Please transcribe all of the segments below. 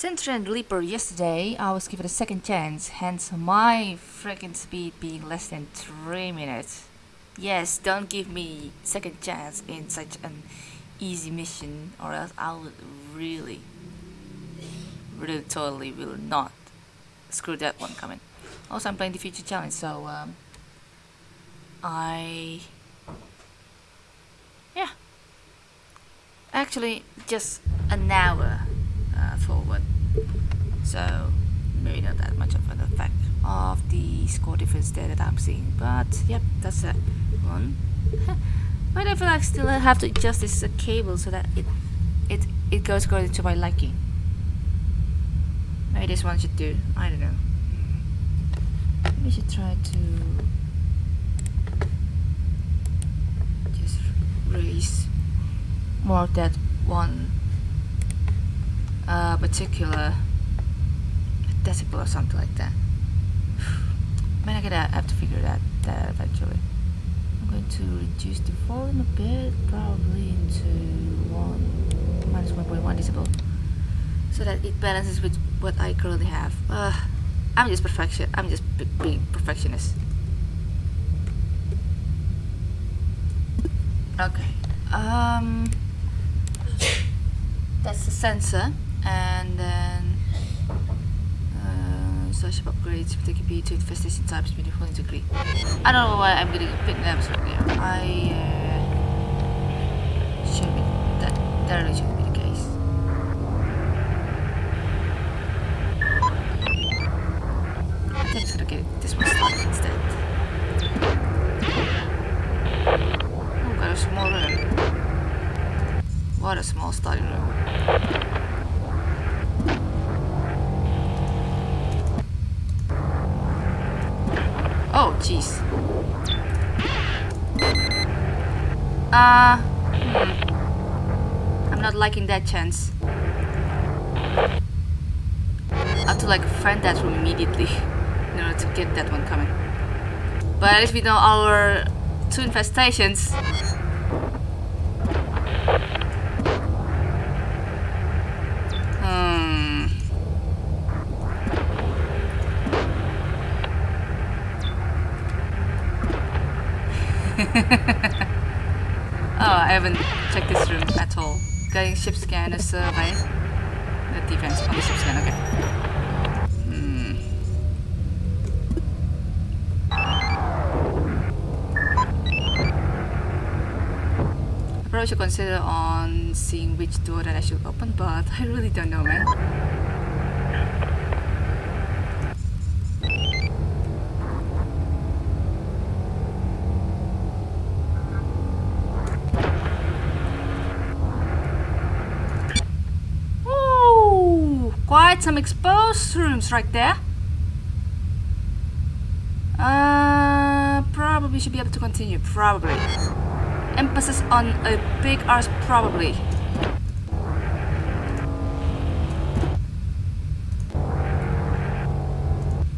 Since Trend Leaper yesterday, I was given a second chance, hence my freaking speed being less than 3 minutes. Yes, don't give me second chance in such an easy mission or else I will really, really totally will not screw that one coming. Also, I'm playing the future challenge, so um, I, yeah, actually just an hour forward, so maybe not that much of an effect of the score difference there that I'm seeing, but yep, that's a one. but I feel like still I have to adjust this cable so that it it it goes according to my liking. Maybe this one should do. I don't know. We should try to just raise more that one uh, particular decibel or something like that. Man, I gotta have to figure that that eventually. I'm going to reduce the volume a bit, probably into one minus 1.1 decibel, so that it balances with what I currently have. Uh, I'm just perfection. I'm just being perfectionist. Okay. Um, that's the sensor, and then uh, search upgrades, particular B to infestation types, beautiful integrity. I don't know why I'm getting big names right now. I uh, should be that that really shouldn't be the case. I think it's gonna get this one started instead. Oh, got a small room. What a small study room. Jeez. Uh, hmm. I'm not liking that chance. I have to like find that room immediately in order to get that one coming. But at least we know our two infestations. Hmm. oh, I haven't checked this room at all. Getting ship scan, a survey. The defense on the ship scan, okay. Hmm. I probably should consider on seeing which door that I should open, but I really don't know, man. Quite some exposed rooms right there. Uh, probably should be able to continue. Probably. Emphasis on a big arse, probably.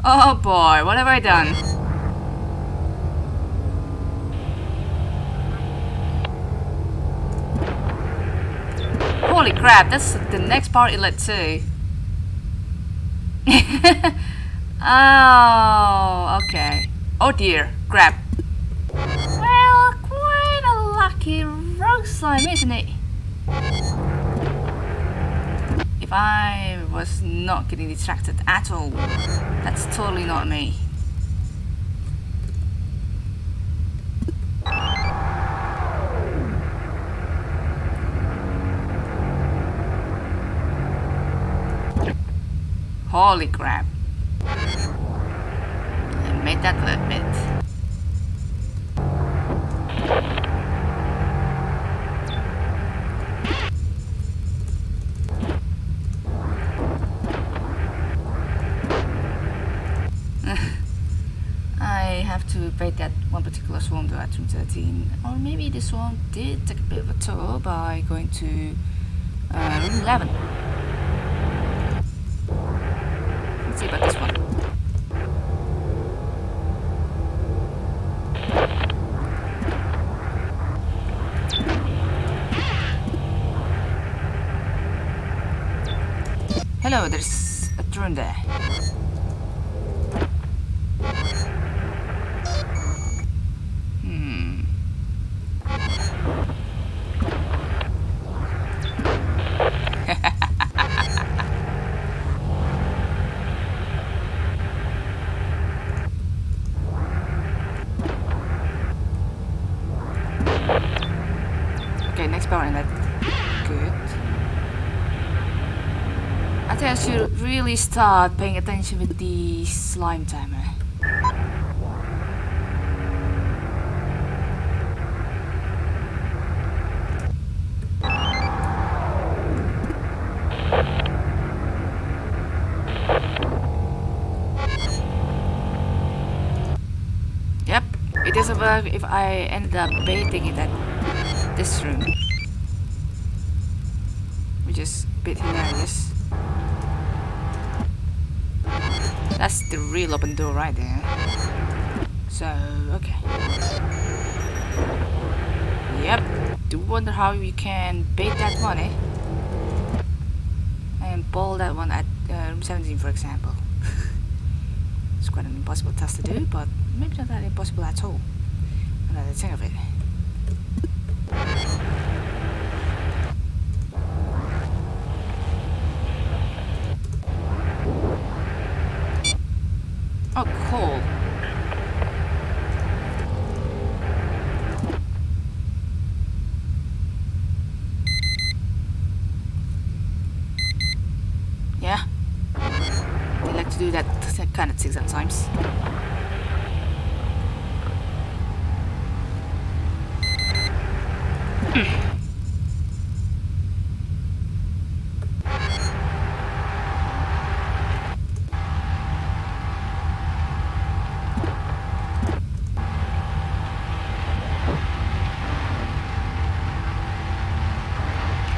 Oh boy, what have I done? Holy crap, that's the next part inlet too. oh, okay. Oh dear, crap. Well, quite a lucky rogue slime, isn't it? If I was not getting distracted at all, that's totally not me. Holy crap. I made that a bit. I have to bait that one particular swarm to at room 13. Or maybe this swarm did take a bit of a tour by going to uh, room 11. Hello, there's a drone there. Hmm. okay, next power inlet. Good. Think I should really start paying attention with the slime timer. Yep, it doesn't work if I end up baiting it at this room. Which is bit hilarious. That's the real open door right there. So, okay. Yep, do wonder how you can bait that one, eh? And ball that one at uh, room 17, for example. it's quite an impossible task to do, but maybe not that impossible at all. I think of it. Oh, cool. Yeah. They like to do that kind of thing sometimes.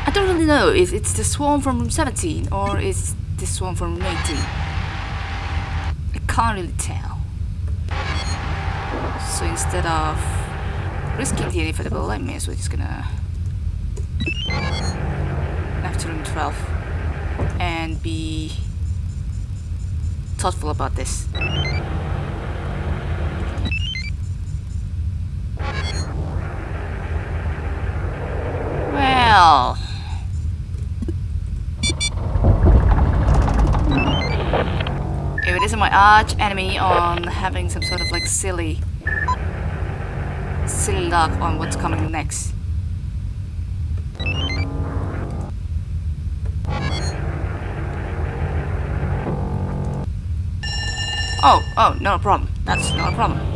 I don't really know if it's the swarm from room 17 or it's the swarm from room 18. Can't really tell. So instead of risking the inevitable, I may as well just gonna room 12 and be thoughtful about this. Well, isn't my arch enemy on having some sort of like silly silly luck on what's coming next. Oh, oh, no problem. That's not a problem.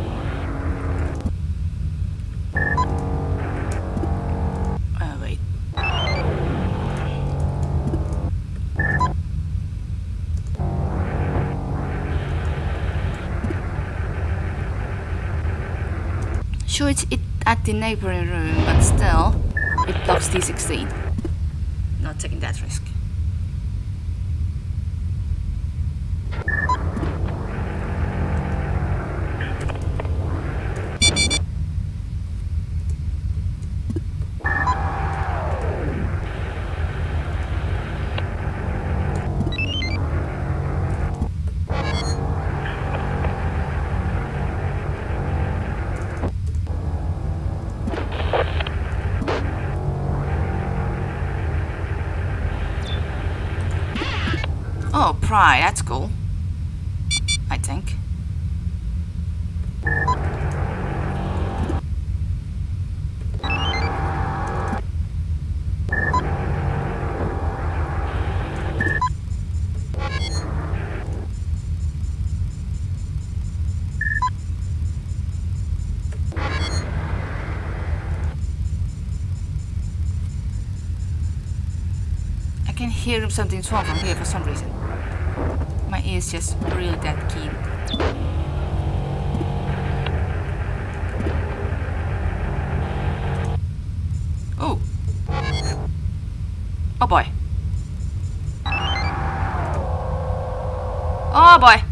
Sure, it's it at the neighboring room, but still, it blocks D16. Not taking that risk. Pry, that's cool. I think. I can hear something's wrong from here for some reason. My ears just really that keen. Oh. Oh boy. Oh boy.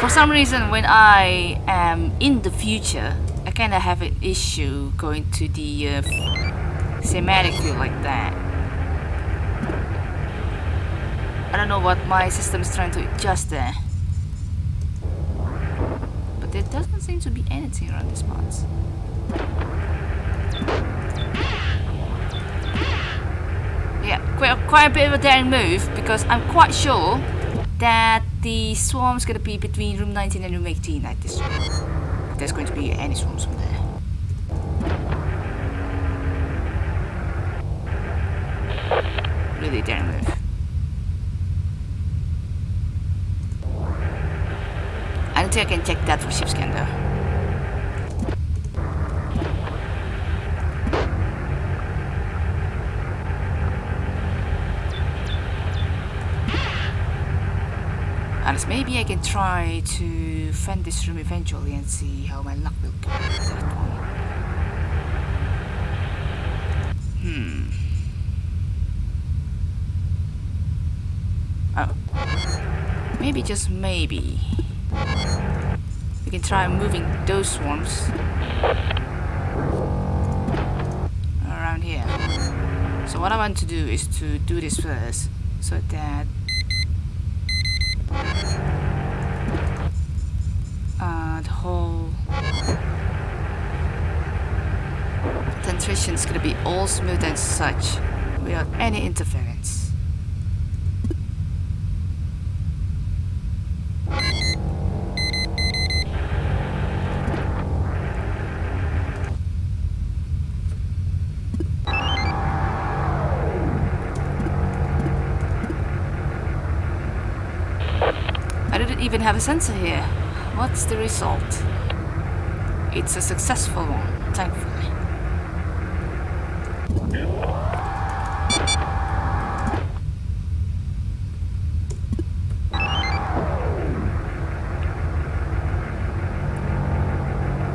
For some reason, when I am in the future, I kind of have an issue going to the uh, cinematic like that. I don't know what my system is trying to adjust there. But there doesn't seem to be anything around these spots. Yeah, quite, quite a bit of a daring move because I'm quite sure that the swarm's gonna be between room 19 and room 18 at this room. There's going to be any swarms from I don't think can check that for ship scan though. And maybe I can try to fend this room eventually and see how my luck will go with that one. Hmm. Oh. Maybe just maybe. Can try moving those swarms around here. So what I want to do is to do this first so that uh, the whole transition is gonna be all smooth and such without any interference. Even have a sensor here. What's the result? It's a successful one, thankfully.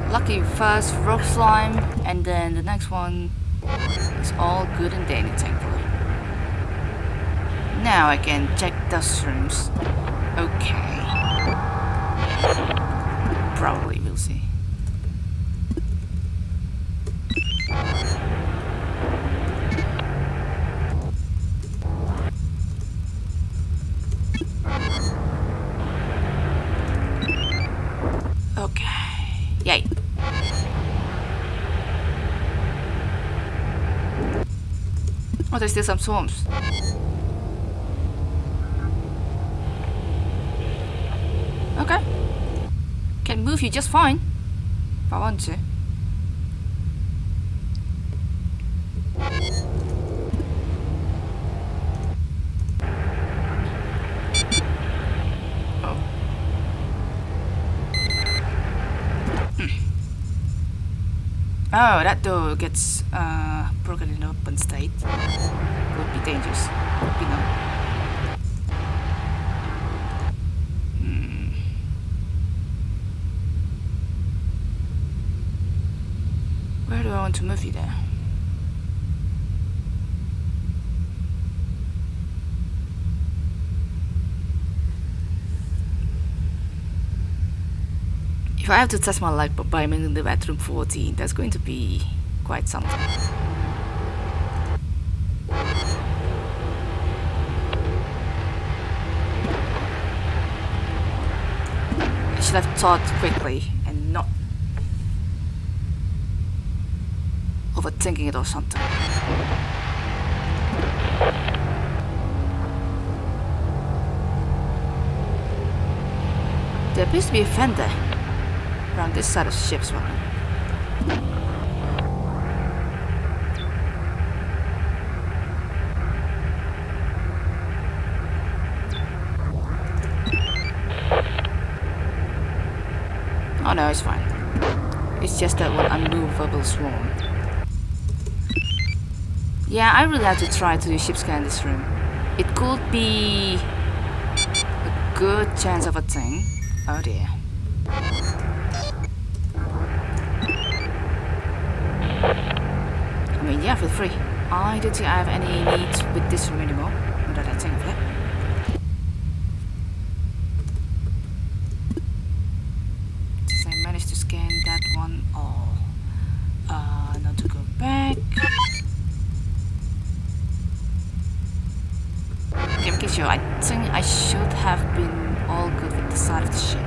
Lucky first rock slime, and then the next one is all good and dandy, thankfully. Now I can check dust rooms. Okay. Probably, we'll see. Okay. Yay. Oh, there's still some swarms. Okay. Can move you just fine. If I want to. Oh. Hmm. Oh, that door gets uh, broken in open state. Could be dangerous. Could be not. Hmm. Where do I want to move you there? If I have to test my luck by moving the bedroom 14, that's going to be quite something. I should have thought quickly and not overthinking it or something. There appears to be a fender around this side of the ship's well. Oh no, it's fine. It's just that one unmovable swarm. Yeah, I really have to try to do ship scan this room. It could be a good chance of a thing. Oh dear. I mean, yeah, feel free. I don't think I have any needs with this room anymore. Now that I think of it. Since I managed to scan that one all. Uh, now to go back. Sure. I think I should have been all good with the side of the ship.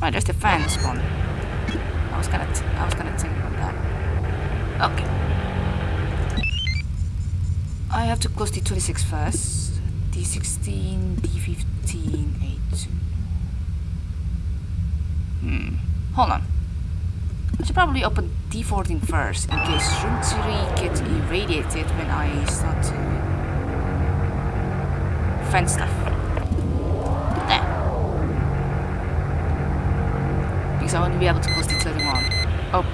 Right, there's the fan spawn. I was gonna, I was gonna think about that. Okay. I have to close D26 first. D16, D15, A2. Hmm. Hold on. I should probably open D14 first in case 3 gets irradiated when I start to fence stuff. There. Because I want to be able to close D31. Oh.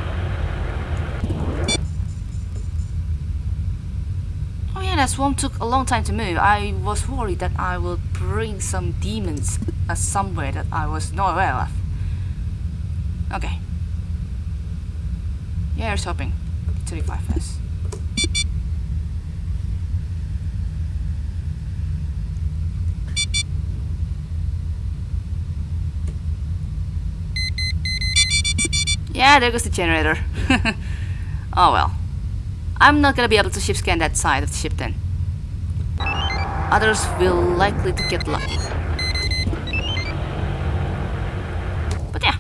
Oh yeah, that swarm took a long time to move. I was worried that I would bring some demons somewhere that I was not aware of. Okay. Yeah, i it's hopping. 35 first. Yeah, there goes the generator. oh well. I'm not gonna be able to ship scan that side of the ship then. Others will likely to get lucky. But yeah.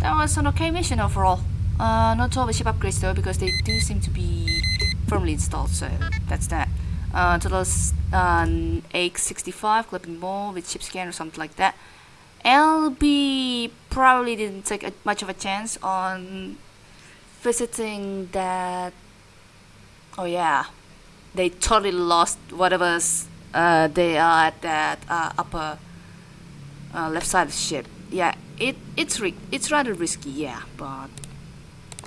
That was an okay mission overall. Uh, not all the ship upgrades though, because they do seem to be firmly installed, so that's that. Uh, total um, AX65, clipping more with ship scan or something like that. LB probably didn't take a, much of a chance on visiting that. Oh yeah, they totally lost whatever's uh, they are at that uh, upper uh, left side of the ship. Yeah, it it's it's rather risky, yeah, but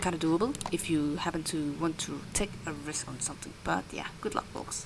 kind of doable if you happen to want to take a risk on something. But yeah, good luck, folks.